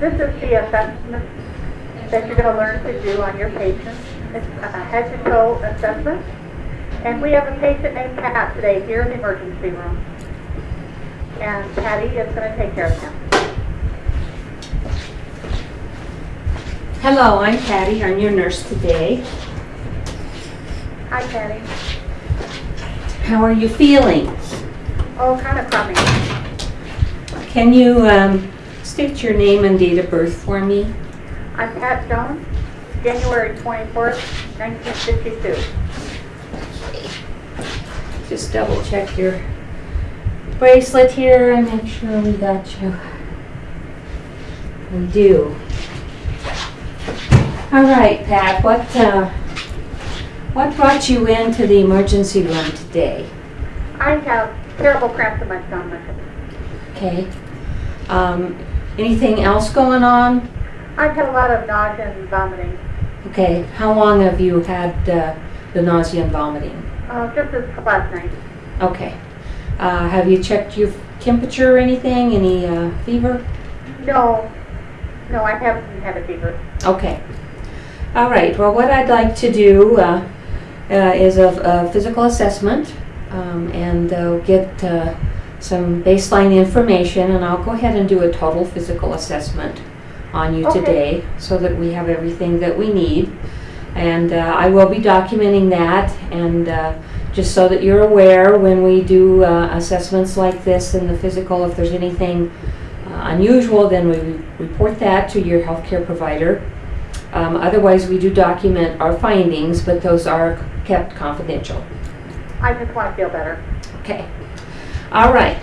This is the assessment that you're going to learn to do on your patient. It's a head to toe assessment. And we have a patient named Pat today here in the emergency room. And Patty is going to take care of him. Hello, I'm Patty. I'm your nurse today. Hi, Patty. How are you feeling? Oh, kind of crummy. Can you um, state your name and date of birth for me? I'm Pat Jones, January 24th, 1952. Just double check your bracelet here and make sure we got you. We do. All right, Pat, what, uh, what brought you into the emergency room today? I have terrible cramps in my stomach. Okay. Um, anything else going on? I've had a lot of nausea and vomiting. Okay, how long have you had uh, the nausea and vomiting? Uh, just this last night. Okay. Uh, have you checked your temperature or anything? Any uh, fever? No, no, I haven't had a fever. Okay. All right. Well, what I'd like to do uh, uh, is a, a physical assessment um, and uh, get uh, some baseline information, and I'll go ahead and do a total physical assessment on you Okay. today so that we have everything that we need. And uh, I will be documenting that, and uh, just so that you're aware when we do uh, assessments like this in the physical, if there's anything uh, unusual, then we report that to your healthcare provider. Um, Otherwise, we do document our findings, but those are kept confidential. I just want to feel better. Okay. All right.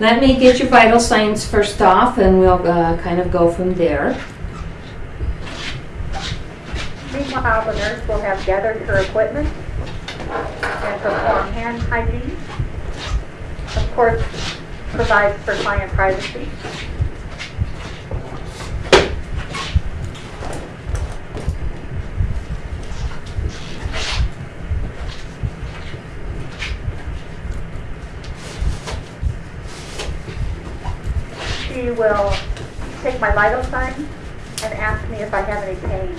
Let me get your vital signs first off, and we'll uh, kind of go from there. Meanwhile, the nurse will have gathered her equipment and perform hand hygiene. Of course, provides for client privacy. Will take my vital signs and ask me if I have any pain.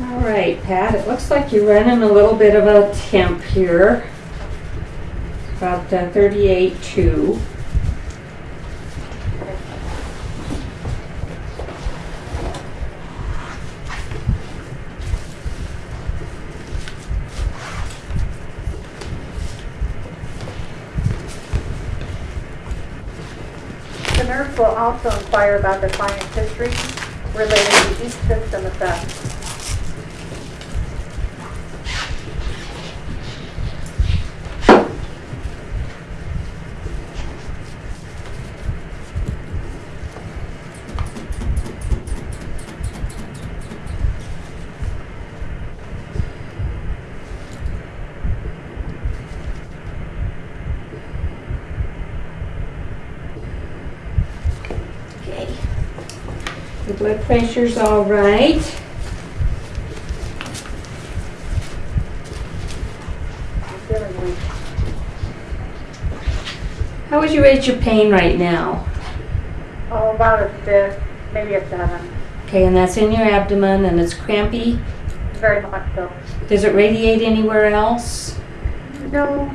All right, Pat, it looks like you're running a little bit of a temp here. About uh, 38.2. The nurse will also inquire about the client's history related to each system assessed. Blood pressure's all right. I'm feeling weak. How would you rate your pain right now? Oh, about a six, maybe a seven. Okay, and that's in your abdomen and it's crampy. Very much so. Does it radiate anywhere else? No,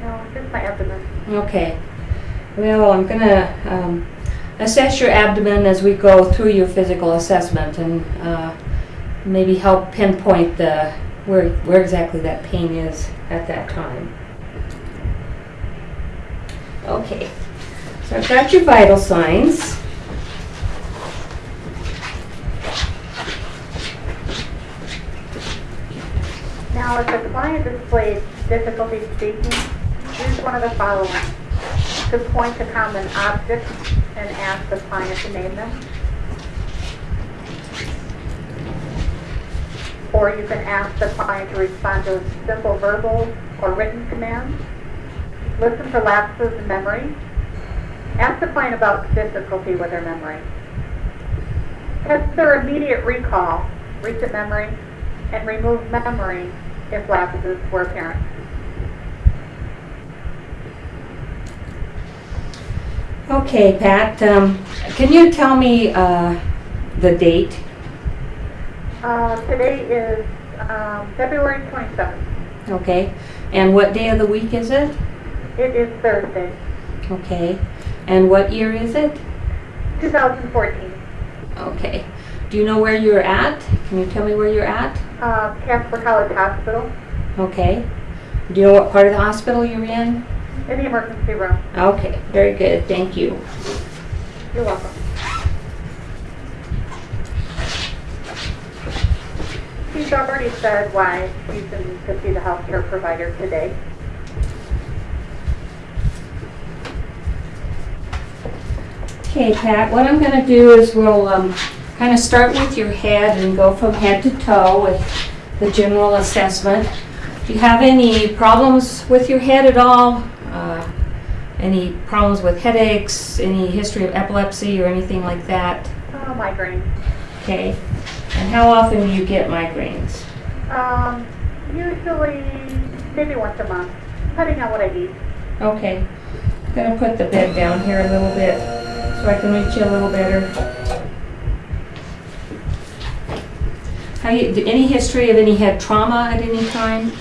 no, just my abdomen. Okay. Well, I'm gonna um, assess your abdomen as we go through your physical assessment and uh, maybe help pinpoint the where where exactly that pain is at that time. Okay. So I've got your vital signs. Now, if the client displays difficulty speaking, use one of the following. To point to common objects and ask the client to name them. Or you can ask the client to respond to simple verbal or written commands. Listen for lapses in memory. Ask the client about difficulty with their memory. Test their immediate recall, recent memory, and remote memory if lapses were apparent. Okay, Pat, um, can you tell me, uh, the date? Uh, today is, um, February twenty-seventh. Okay, and what day of the week is it? It is Thursday, Okay, and what year is it? two thousand fourteen. Okay, do you know where you're at? Can you tell me where you're at? Uh, Casper College Hospital, Okay, do you know what part of the hospital you're in? In the emergency room. Okay, very good, thank you. You're welcome. She's already said why she's in to see the healthcare provider today. Okay, Pat, what I'm gonna do is we'll, um, kind of start with your head and go from head to toe with the general assessment. Do you have any problems with your head at all? Uh, Any problems with headaches, any history of epilepsy or anything like that? Oh, migraine. Okay, and how often do you get migraines? Um, usually, maybe once a month, depending on what I eat. Okay, I'm gonna put the bed down here a little bit so I can reach you a little better. How you, any history of any head trauma at any time?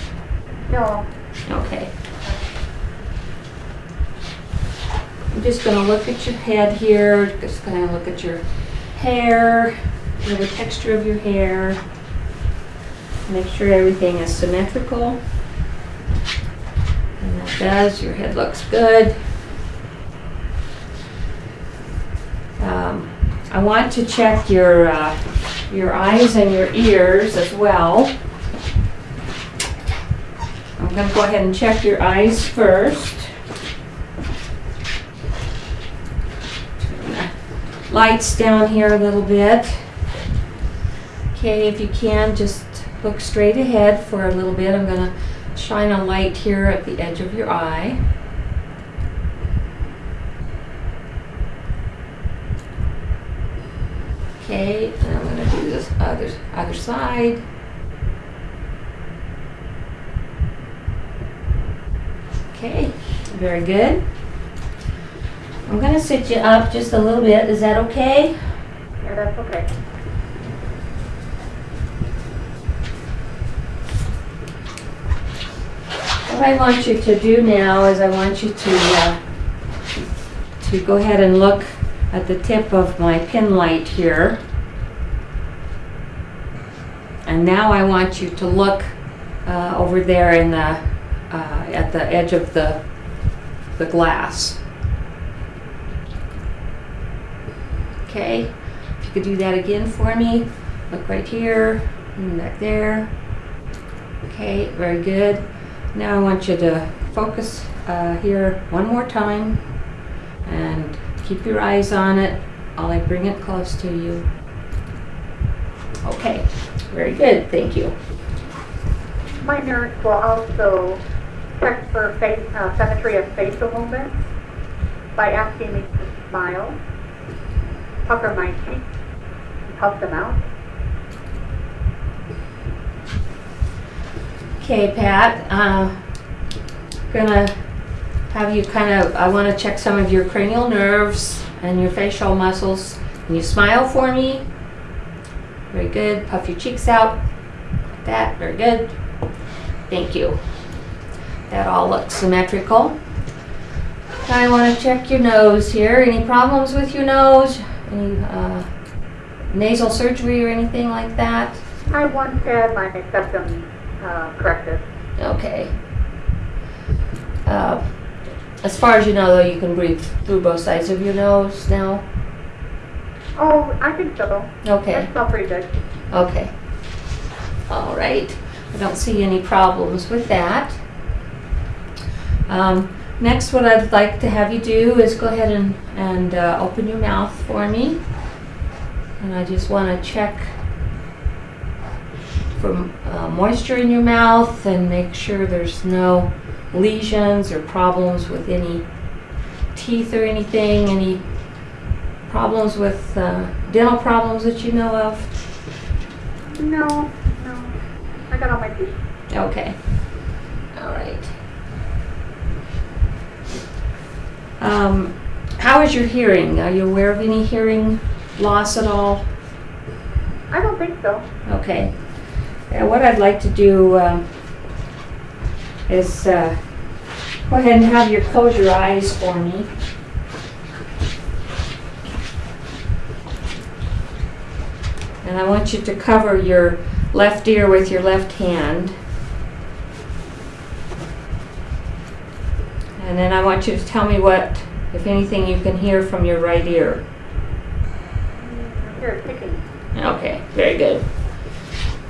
No, Okay. I'm just gonna look at your head here, just gonna look at your hair, the texture of your hair. Make sure everything is symmetrical. And that does, your head looks good. Um, I want to check your, uh, your eyes and your ears as well. I'm gonna go ahead and check your eyes first. Turn the Lights down here a little bit. Okay, if you can, just look straight ahead for a little bit. I'm gonna shine a light here at the edge of your eye. Okay, and I'm gonna do this other, other side. Okay, very good. I'm gonna sit you up just a little bit, is that okay? yeah, that's okay. What I want you to do now is I want you to, uh, to go ahead and look at the tip of my pin light here. And now I want you to look uh, over there in the, uh, at the edge of the, the glass. Okay, if you could do that again for me. Look right here, and back there. Okay, very good. Now I want you to focus uh, here one more time and keep your eyes on it while I bring it close to you. Okay, very good, thank you. My nurse will also check for face, uh, symmetry of facial movements by asking me to smile, pucker my cheeks, and puff them out. Okay, Pat, uh, gonna have you kind of, I want to check some of your cranial nerves and your facial muscles. Can you smile for me? Very good. Puff your cheeks out. Like that. Very good. Thank you. That all looks symmetrical. I want to check your nose here. Any problems with your nose? Any uh, nasal surgery or anything like that? I once had my septum uh, corrected. Okay. Uh, as far as you know, though, you can breathe through both sides of your nose now. Oh, I think so. Okay. I smell pretty good. Okay. All right. I don't see any problems with that. Um, next, what I'd like to have you do is go ahead and, and uh, open your mouth for me. And I just want to check for uh, moisture in your mouth and make sure there's no lesions or problems with any teeth or anything, any problems with uh, dental problems that you know of. No, no. I got all my teeth. Okay. All right. Um, how is your hearing? Are you aware of any hearing loss at all? I don't think so. Okay. Uh, what I'd like to do um, is uh, go ahead and have you close your eyes for me. And I want you to cover your left ear with your left hand. And then I want you to tell me what, if anything, you can hear from your right ear. I hear it ticking. Okay, very good.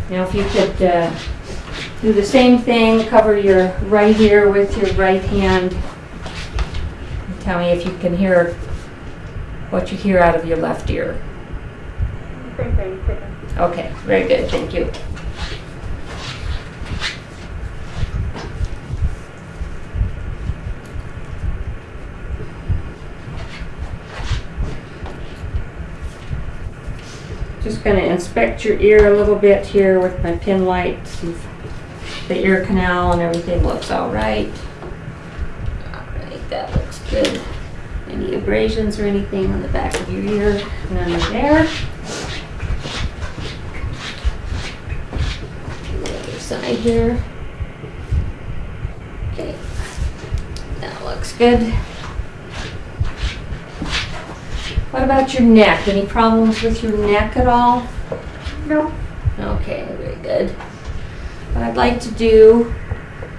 Now, if you could uh, do the same thing, cover your right ear with your right hand. Tell me if you can hear what you hear out of your left ear. Same thing, ticking. Okay, very good, thank you. Just gonna inspect your ear a little bit here with my pin light, see if the ear canal and everything looks all right. All right, that looks good. Any abrasions or anything on the back of your ear? None there. the other side here. Okay, that looks good. What about your neck? Any problems with your neck at all? No, Okay, very good. What I'd like to do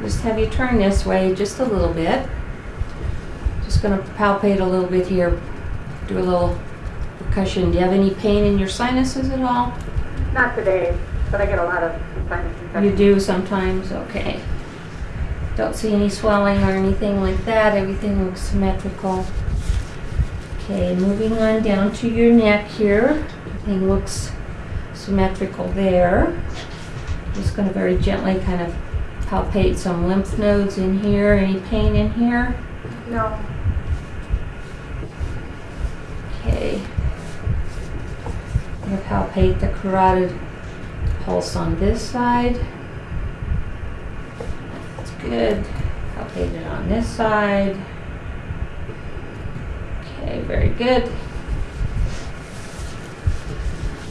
just have you turn this way just a little bit. Just gonna palpate a little bit here, do a little percussion. Do you have any pain in your sinuses at all? not today, but I get a lot of sinus You do sometimes, okay. Don't see any swelling or anything like that, everything looks symmetrical. Okay, moving on down to your neck here, everything looks symmetrical there. Just gonna very gently kind of palpate some lymph nodes in here, any pain in here? No, Okay. I'm gonna palpate the carotid pulse on this side. That's good. Palpate it on this side. Okay, very good.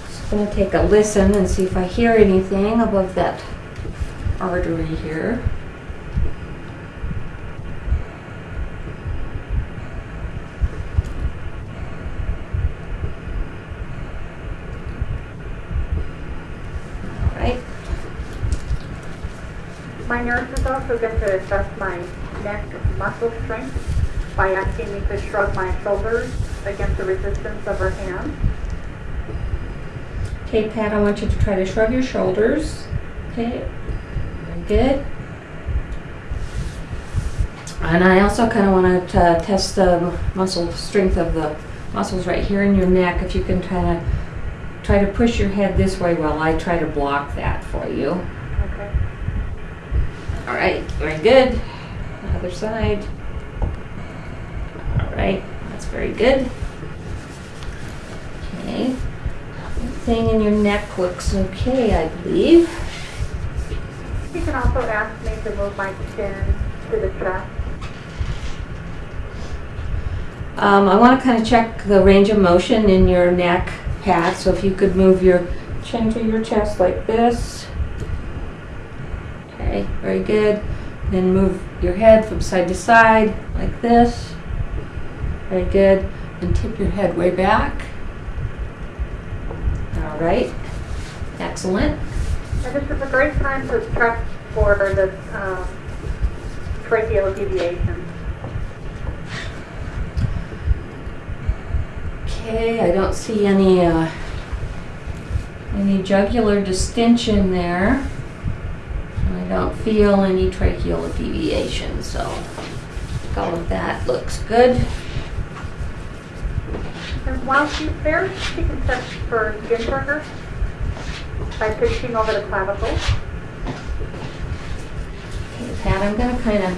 Just gonna take a listen and see if I hear anything above that artery here. My nurse is also going to assess my neck muscle strength by asking me to shrug my shoulders against the resistance of her hand. Okay, Pat, I want you to try to shrug your shoulders. Okay, very good. And I also kind of want to uh, test the muscle strength of the muscles right here in your neck. If you can kind of try to push your head this way while I try to block that for you. Okay. All right, very good. Other side. All right, that's very good. Okay. Everything in your neck looks okay, I believe. You can also ask me to move my chin to the chest. Um, I want to kind of check the range of motion in your neck, Pat. So if you could move your chin to your chest like this. Okay, very good. Then move your head from side to side like this. Very good. And tip your head way back. All right. Excellent. And this is a great time to check for the um, tracheal deviation. Okay, I don't see any uh, any jugular distension there. I don't feel any tracheal deviation, so all of that looks good. And while she's there, she can check for skin turgor by pushing over the clavicle. Okay, Pat, I'm gonna kind of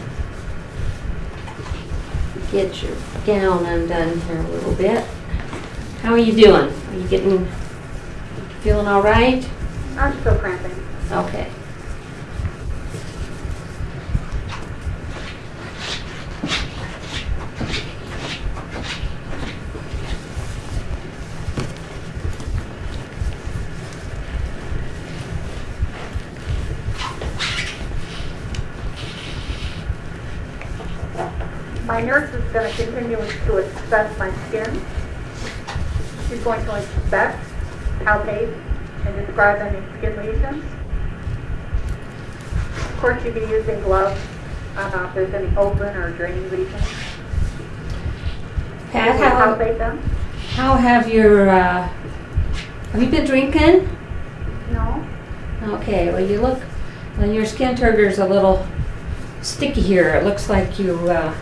get your gown undone here a little bit. How are you doing? Are you getting, feeling all right? I'm still cramping. Okay. My nurse is going to continue to assess my skin. She's going to inspect, palpate, and describe any skin lesions. Of course, you'd be using gloves uh, if there's any open or draining lesions. Pat, how, palpate them. how have your, uh, have you been drinking? No. Okay, well, you look, well, your skin turgor's a little sticky here. It looks like you, uh,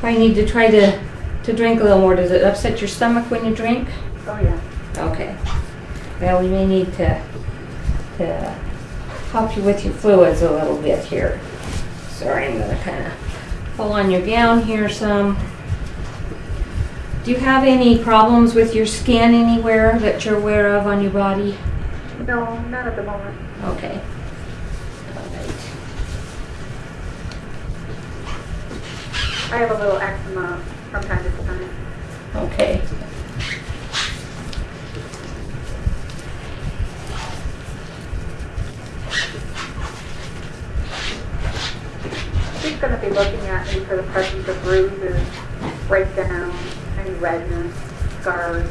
probably need to try to, to drink a little more. Does it upset your stomach when you drink? Oh, yeah. Okay. Well, we may need to, to help you with your fluids a little bit here. Sorry, I'm gonna kinda pull on your gown here some. Do you have any problems with your skin anywhere that you're aware of on your body? No, not at the moment. Okay. All right. I have a little eczema from time to time. Okay. She's going to be looking at me for the presence of bruises, breakdown, any redness, scars.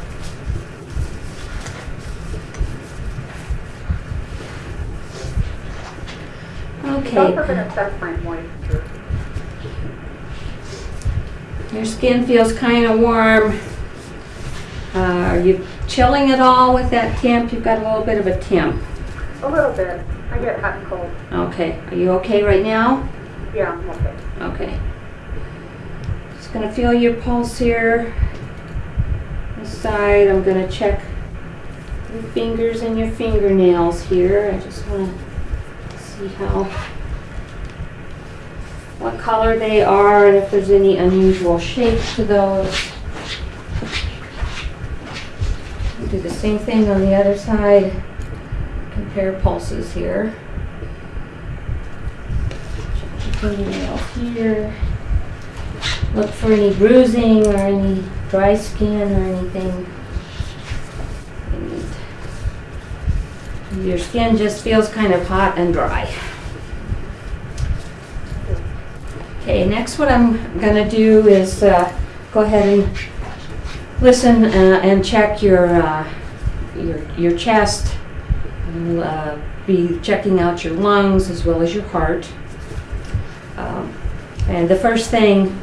Okay. also going to assess my moisture. Your skin feels kind of warm. Uh, are you chilling at all with that temp? You've got a little bit of a temp. A little bit. I get hot and cold. Okay. Are you okay right now? Yeah, I'm okay. Okay. Just gonna feel your pulse here. This side, I'm gonna check your fingers and your fingernails here. I just wanna see how, what color they are and if there's any unusual shape to those. Do the same thing on the other side. Compare pulses here. Here. Look for any bruising or any dry skin or anything. And Your skin just feels kind of hot and dry. Okay, next what I'm gonna do is uh, go ahead and listen uh, and check your, uh, your, your chest. I'll uh, be checking out your lungs as well as your heart. Um, And the first thing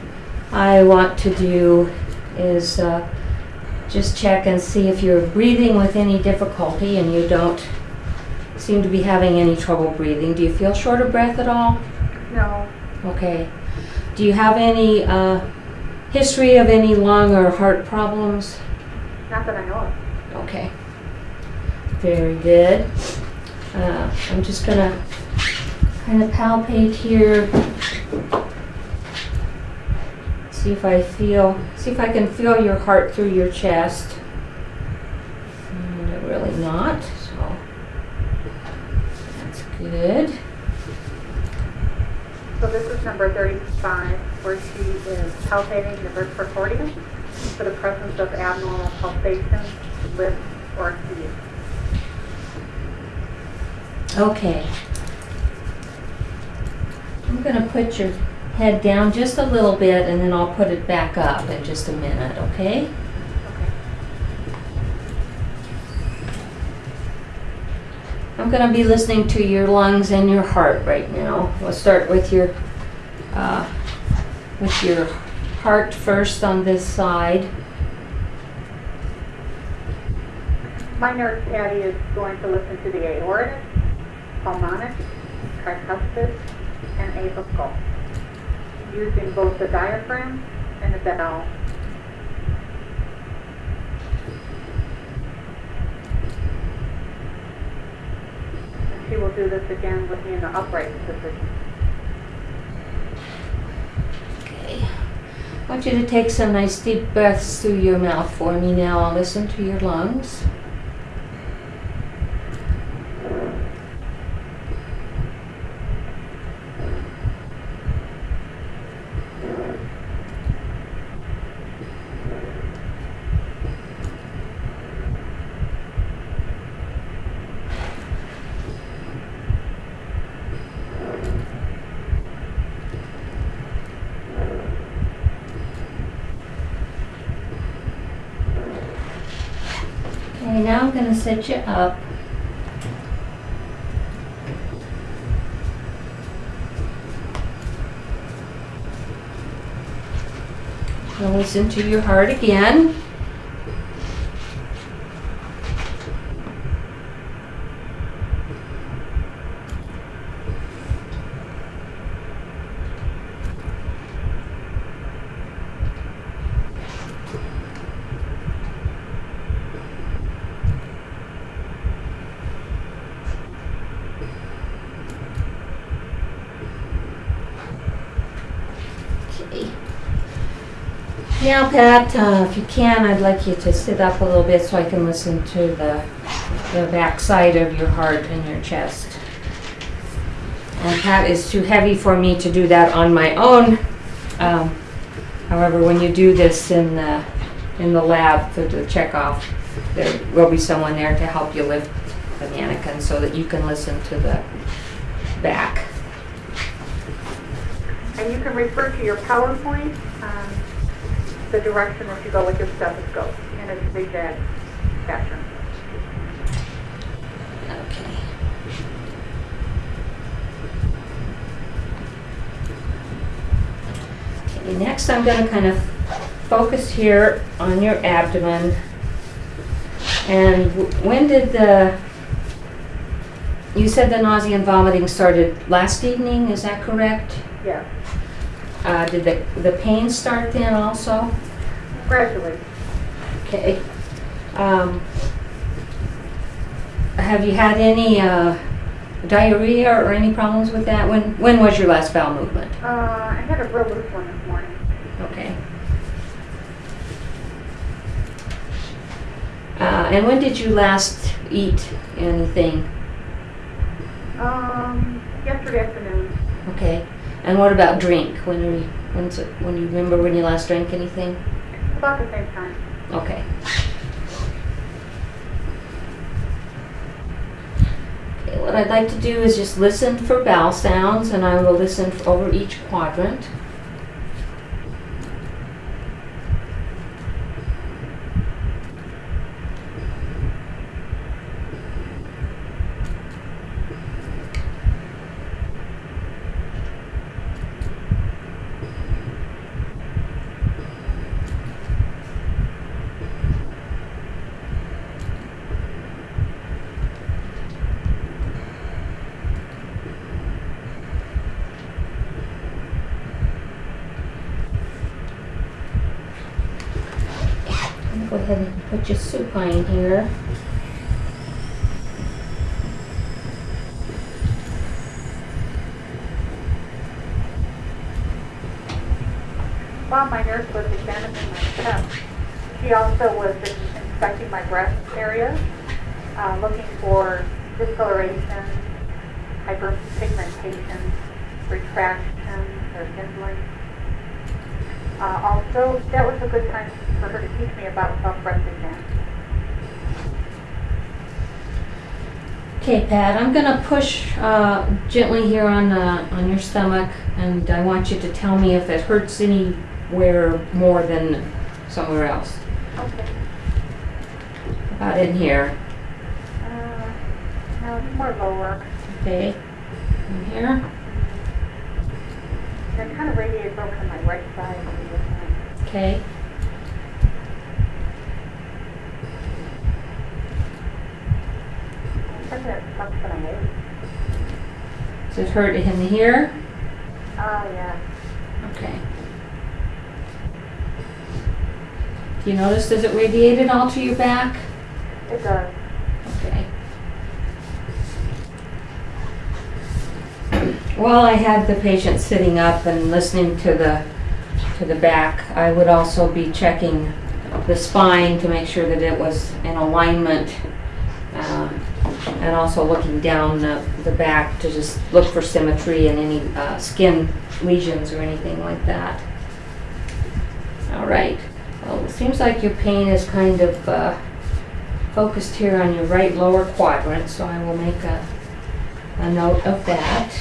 I want to do is uh, just check and see if you're breathing with any difficulty and you don't seem to be having any trouble breathing. Do you feel short of breath at all? No, Okay. Do you have any uh, history of any lung or heart problems? not that I know of. Okay. Very good. Uh, I'm just gonna kind of palpate here. See if I feel, see if I can feel your heart through your chest. And really not, so that's good. So this is number 35, where she is palpating the vertebrae for the presence of abnormal pulsations, lifts, or heat. Okay. I'm gonna put your head down just a little bit and then I'll put it back up in just a minute, okay? I'm gonna be listening to your lungs and your heart right now. We'll start with your, uh, with your heart first on this side. My nurse Patty is going to listen to the aortic, pulmonic, tricuspid, and apical, using both the diaphragm and the valve. Do this again with me in the upright position. Okay. I want you to take some nice deep breaths through your mouth for me now. I'll listen to your lungs. Set you up. Listen to your heart again. Okay. Now, Pat, uh, if you can, I'd like you to sit up a little bit so I can listen to the, the back side of your heart and your chest. And is too heavy for me to do that on my own. Um, however, when you do this in the, in the lab for the checkoff, there will be someone there to help you lift the mannequin so that you can listen to the back. And you can refer to your PowerPoint, um, the direction that you go with your stethoscope in a zigzag fashion. Okay. Okay, next I'm gonna kind of focus here on your abdomen. And when did the, you said the nausea and vomiting started last evening, is that correct? Yes, Uh, did the, the pain start then also? gradually. Okay. Um, have you had any uh, diarrhea or any problems with that? When when was your last bowel movement? Uh, I had a real loose one this morning. Okay. Uh, and when did you last eat anything? Um, yesterday afternoon, Okay. And what about drink? When are you, when's it, when you remember when you last drank anything? about the same time. Okay. Okay, what I'd like to do is just listen for bowel sounds and I will listen over each quadrant. I'm gonna go your supine here. While my nurse was examining my chest, she also was inspecting my breast area, uh, looking for discoloration, hyperpigmentation, retraction, or kindling. Uh, also, that was a good time for her to teach me about self-breast exam. Okay, Pat, I'm gonna push uh, gently here on uh, on your stomach, and I want you to tell me if it hurts anywhere more than somewhere else. Okay. About in here. Uh, no, more lower. Okay. In here. It kind of radiates over to my right side. on the other side. Okay. I think that sucks when I ate. Does it hurt in here? Oh, yeah. Okay. Do you notice, does it radiate at all to your back? It does. Okay. While I had the patient sitting up and listening to the, to the back, I would also be checking the spine to make sure that it was in alignment. Uh, And also looking down the, the back to just look for symmetry and any uh, skin lesions or anything like that. All right. Well, it seems like your pain is kind of uh, focused here on your right lower quadrant, so I will make a, a note of that.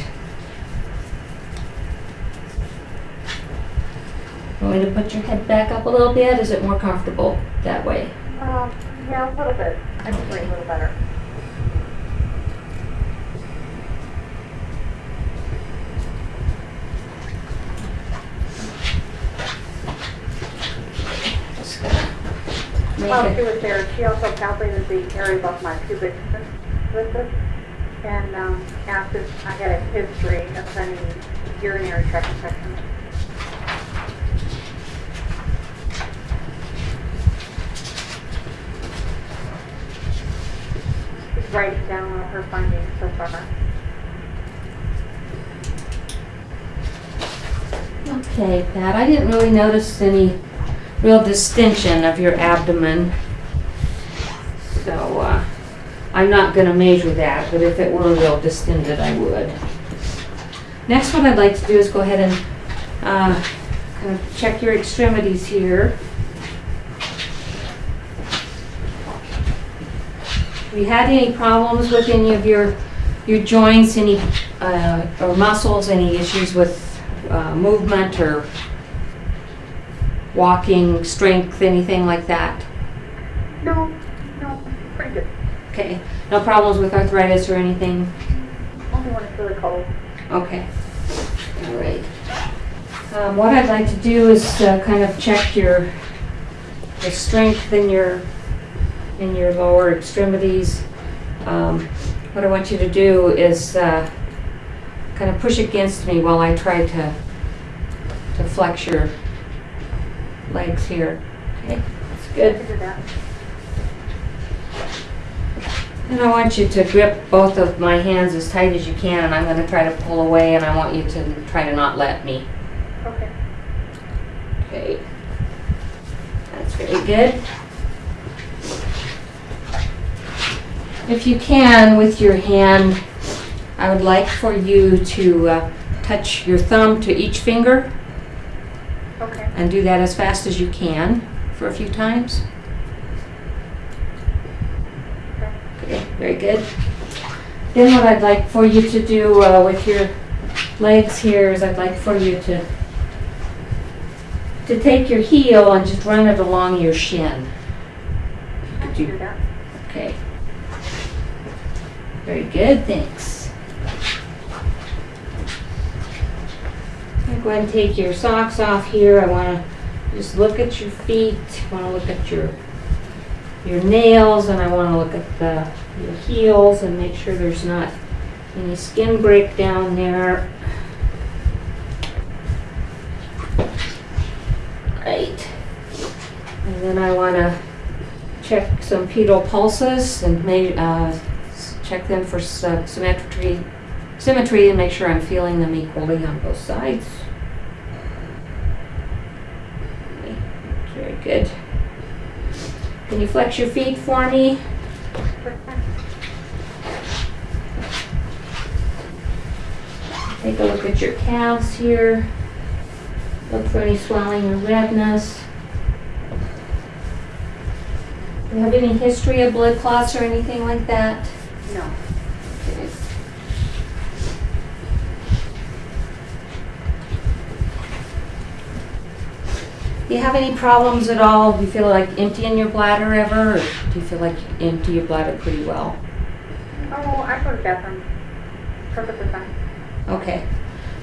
Want me to put your head back up a little bit? Is it more comfortable that way? Um, yeah, a little bit. I'm three, a little better. While she was there, she also calculated the area above my pubic symphysis and um, asked if I had a history of any urinary tract infections. She's writing down all her findings so far. Okay, Pat, I didn't really notice any real distension of your abdomen. So, uh, I'm not gonna measure that, but if it were real distended, I would. Next, what I'd like to do is go ahead and, uh, kind of check your extremities here. Have you had any problems with any of your, your joints, any, uh, or muscles, any issues with uh, movement or walking, strength, anything like that? No, no, pretty good. Okay, no problems with arthritis or anything? Only when it's really cold. Okay, all right. Um, What I'd like to do is uh, kind of check your, the strength in your, in your lower extremities. Um, What I want you to do is uh, kind of push against me while I try to, to flex your legs here. Okay, that's good. can do that. And I want you to grip both of my hands as tight as you can, and I'm gonna try to pull away, and I want you to try to not let me. Okay. Okay. That's very good. If you can, with your hand, I would like for you to uh, touch your thumb to each finger. And do that as fast as you can for a few times. Okay. Very good. Then what I'd like for you to do uh, with your legs here is I'd like for you to to take your heel and just run it along your shin. Do that. Okay. Very good, thanks. I'm going to take your socks off here. I want to just look at your feet. I want to look at your your nails, and I want to look at the your heels and make sure there's not any skin breakdown there. Right. And then I want to check some pedal pulses and may, uh, check them for symmetry, symmetry and make sure I'm feeling them equally on both sides. Okay, Very good. Can you flex your feet for me? Take a look at your calves here. Look for any swelling or redness. Do you have any history of blood clots or anything like that? No. Okay. Do you have any problems at all? Do you feel like emptying your bladder ever? Or do you feel like you empty your bladder pretty well? Oh, I go to the bathroom perfectly fine. Okay.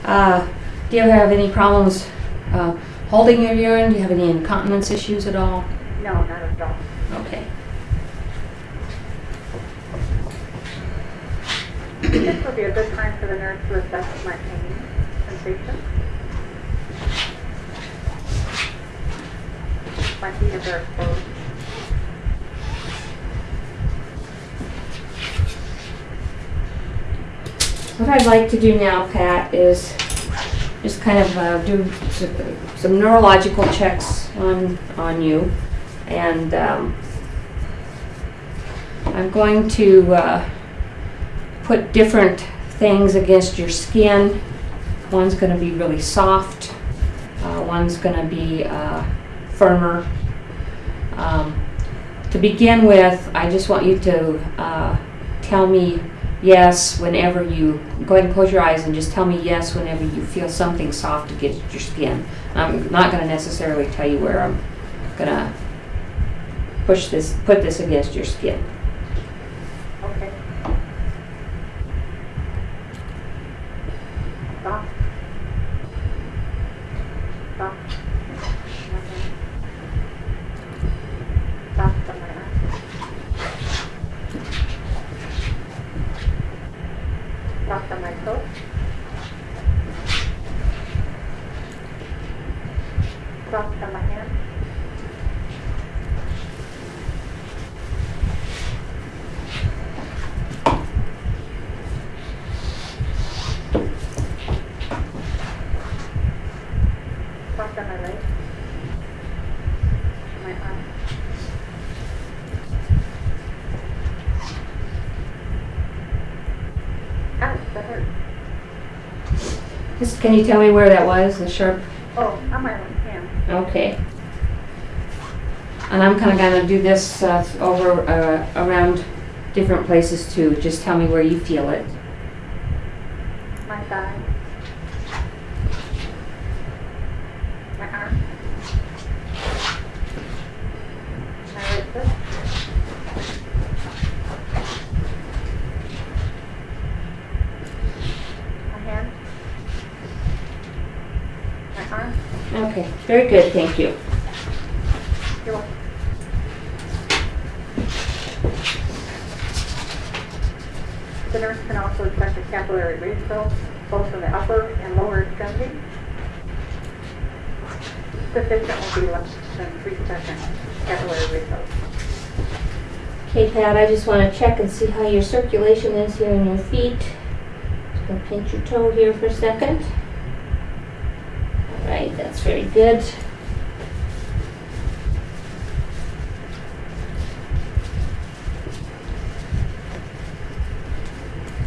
Uh, do you ever have any problems uh, holding your urine? Do you have any incontinence issues at all? No, not at all. Okay. This would be a good time for the nurse to assess my pain sensation. What I'd like to do now, Pat, is just kind of uh, do some neurological checks on, on you. And um, I'm going to uh, put different things against your skin. One's going to be really soft, uh, one's going to be uh, firmer. Um, to begin with, I just want you to uh, tell me yes whenever you go ahead and close your eyes and just tell me yes whenever you feel something soft against your skin. I'm not going to necessarily tell you where I'm going to push this, put this against your skin. Just, can you tell me where that was, the sharp? Oh, on my left hand. Okay. And I'm kinda gonna do this, uh, over, uh, around different places too. Just tell me where you feel it. My thigh. My arm. My wrist. My hand. My arm. Okay, very good, thank you. You're welcome. The nurse can also assess the capillary refill, both in the upper and lower extremity. Sufficient will be less than three seconds capillary refill. Okay, Pat, I just wanna check and see how your circulation is here in your feet. Just gonna pinch your toe here for a second. Very good.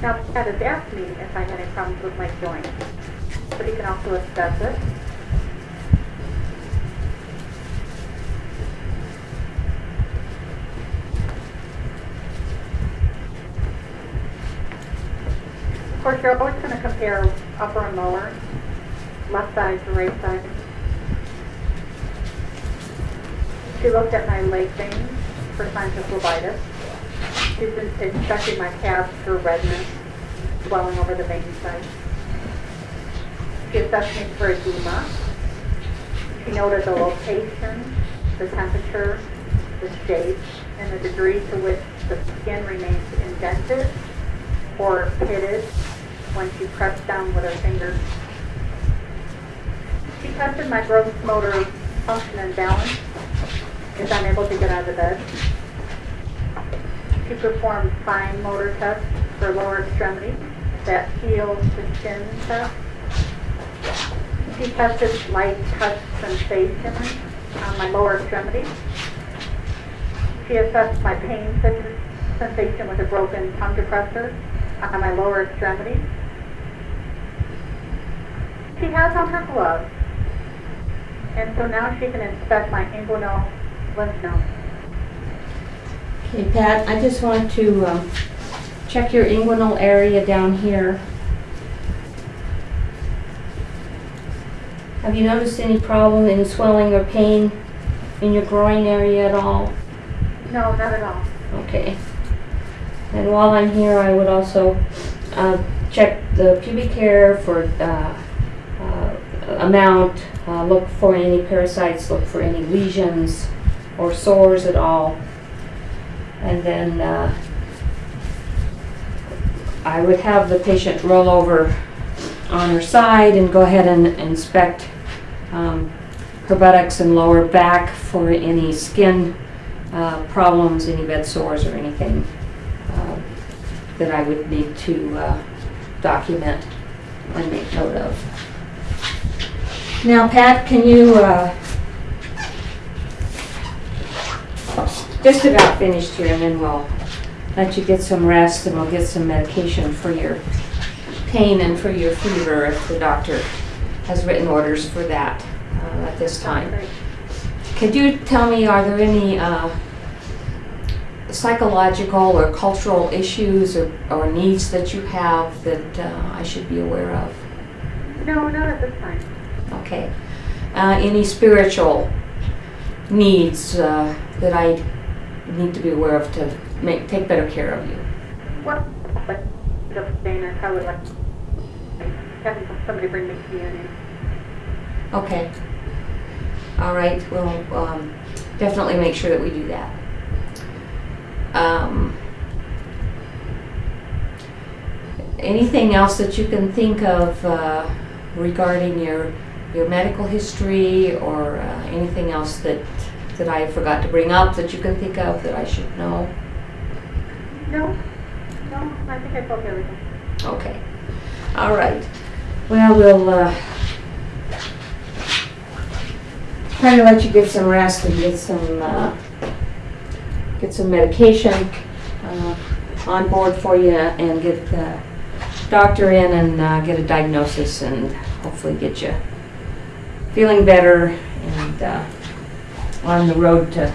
Now, Pat has asked me if I had any problems with my joints, but he can also assess it. Of course, you're always going to compare upper and lower, left side to right side. She looked at my leg veins for signs of phlebitis. She's been inspecting my calves for redness, swelling over the vein site. She assessed me for edema. She noted the location, the temperature, the shape, and the degree to which the skin remains indented or pitted when she pressed down with her fingers. She tested my gross motor function and balance, if I'm able to get out of bed. She performed fine motor tests for lower extremity, that heel to shin test. She tested light touch sensation on my lower extremity. She assessed my pain sensation with a broken tongue depressor on my lower extremity. She has on her gloves, and so now she can inspect my inguinal lymph node. Okay, Pat, I just want to um, check your inguinal area down here. Have you noticed any problem, in swelling or pain in your groin area at all? No, not at all. Okay. And while I'm here, I would also uh, check the pubic hair for uh, uh, amount, uh, look for any parasites, look for any lesions or sores at all. And then uh, I would have the patient roll over on her side and go ahead and inspect um, her buttocks and lower back for any skin uh, problems, any bed sores or anything uh, that I would need to uh, document and make note of. Now, Pat, can you, uh, just about finished here and then we'll let you get some rest and we'll get some medication for your pain and for your fever if the doctor has written orders for that uh, at this time. Could you tell me, are there any uh, psychological or cultural issues or, or needs that you have that uh, I should be aware of? No, not at this time. Okay. Uh, any spiritual needs uh, that I need to be aware of to make take better care of you? Well, but just Dana, I would like have somebody bring me to. Okay. All right. We'll um, definitely make sure that we do that. Um, anything else that you can think of uh, regarding your your medical history or uh, anything else that that I forgot to bring up that you can think of that I should know? No, no, I think I you everything. Okay. All right. Well, we'll uh, try to let you get some rest and get some uh, get some medication uh, on board for you and get the doctor in and uh, get a diagnosis and hopefully get you feeling better and uh, on the road to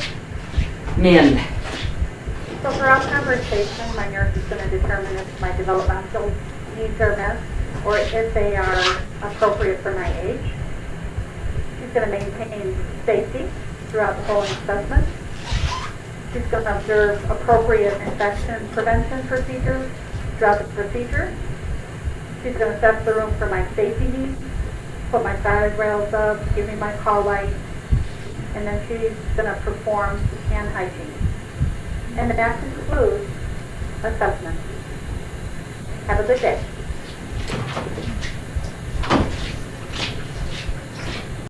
mend. So for throughout conversation, my nurse is going to determine if my developmental needs are met or if they are appropriate for my age. She's going to maintain safety throughout the whole assessment. She's going to observe appropriate infection prevention procedures throughout the procedure. She's going to assess the room for my safety needs, put my side rails up, give me my call light, and then she's going to perform hand hygiene. And that concludes assessment. Have a good day.